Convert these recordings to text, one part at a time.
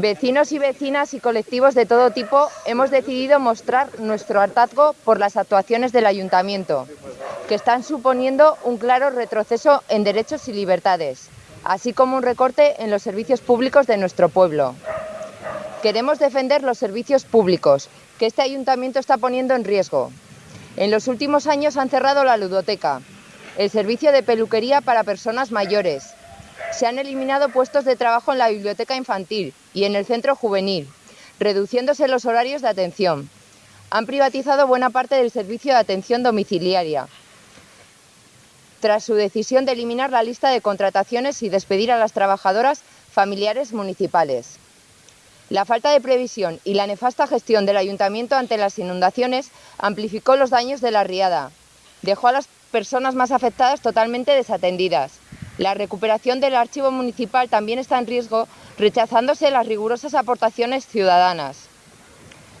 Vecinos y vecinas y colectivos de todo tipo hemos decidido mostrar nuestro hartazgo por las actuaciones del Ayuntamiento, que están suponiendo un claro retroceso en derechos y libertades, así como un recorte en los servicios públicos de nuestro pueblo. Queremos defender los servicios públicos, que este Ayuntamiento está poniendo en riesgo. En los últimos años han cerrado la ludoteca, el servicio de peluquería para personas mayores, se han eliminado puestos de trabajo en la biblioteca infantil y en el centro juvenil, reduciéndose los horarios de atención. Han privatizado buena parte del servicio de atención domiciliaria, tras su decisión de eliminar la lista de contrataciones y despedir a las trabajadoras familiares municipales. La falta de previsión y la nefasta gestión del ayuntamiento ante las inundaciones amplificó los daños de la riada. Dejó a las personas más afectadas totalmente desatendidas. La recuperación del archivo municipal también está en riesgo, rechazándose las rigurosas aportaciones ciudadanas.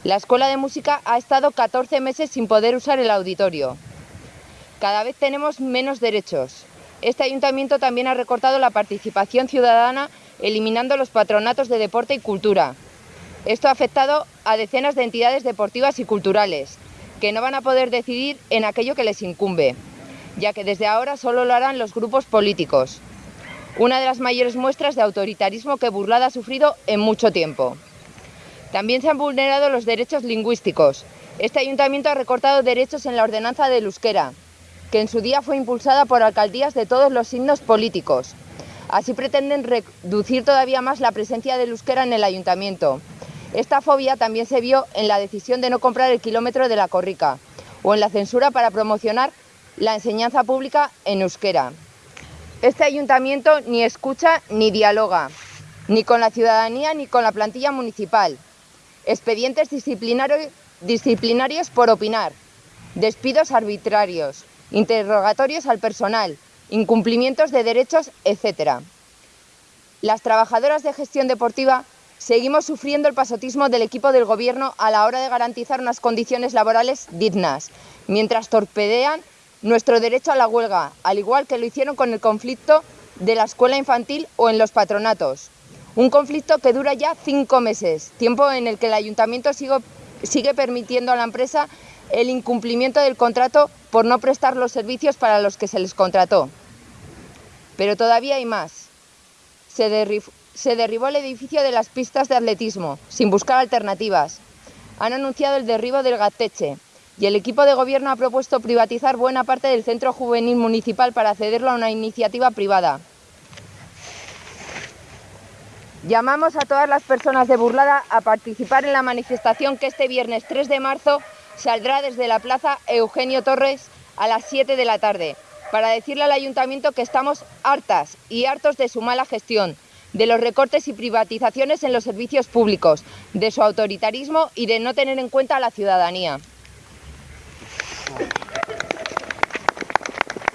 La Escuela de Música ha estado 14 meses sin poder usar el auditorio. Cada vez tenemos menos derechos. Este ayuntamiento también ha recortado la participación ciudadana, eliminando los patronatos de deporte y cultura. Esto ha afectado a decenas de entidades deportivas y culturales, que no van a poder decidir en aquello que les incumbe ya que desde ahora solo lo harán los grupos políticos. Una de las mayores muestras de autoritarismo que Burlada ha sufrido en mucho tiempo. También se han vulnerado los derechos lingüísticos. Este ayuntamiento ha recortado derechos en la ordenanza del euskera, que en su día fue impulsada por alcaldías de todos los signos políticos. Así pretenden reducir todavía más la presencia del euskera en el ayuntamiento. Esta fobia también se vio en la decisión de no comprar el kilómetro de la Corrica o en la censura para promocionar la enseñanza pública en euskera. Este ayuntamiento ni escucha ni dialoga, ni con la ciudadanía ni con la plantilla municipal. Expedientes disciplinarios, por opinar, despidos arbitrarios, interrogatorios al personal, incumplimientos de derechos, etc. Las trabajadoras de gestión deportiva seguimos sufriendo el pasotismo del equipo del Gobierno a la hora de garantizar unas condiciones laborales dignas, mientras torpedean nuestro derecho a la huelga, al igual que lo hicieron con el conflicto de la escuela infantil o en los patronatos. Un conflicto que dura ya cinco meses, tiempo en el que el ayuntamiento sigue, permitiendo a la empresa el incumplimiento del contrato por no prestar los servicios para los que se les contrató. Pero todavía hay más. Se, se derribó el edificio de las pistas de atletismo, sin buscar alternativas. Han anunciado el derribo del Gateche, y el equipo de gobierno ha propuesto privatizar buena parte del centro juvenil municipal para cederlo a una iniciativa privada. Llamamos a todas las personas de Burlada a participar en la manifestación que este viernes 3 de marzo saldrá desde la Plaza Eugenio Torres a las 7 de la tarde para decirle al Ayuntamiento que estamos hartas y hartos de su mala gestión, de los recortes y privatizaciones en los servicios públicos, de su autoritarismo y de no tener en cuenta a la ciudadanía.